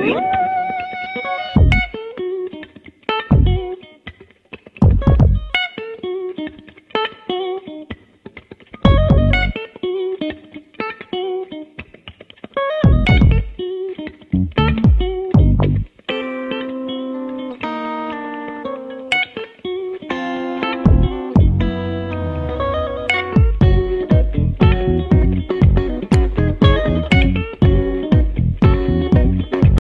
Woo!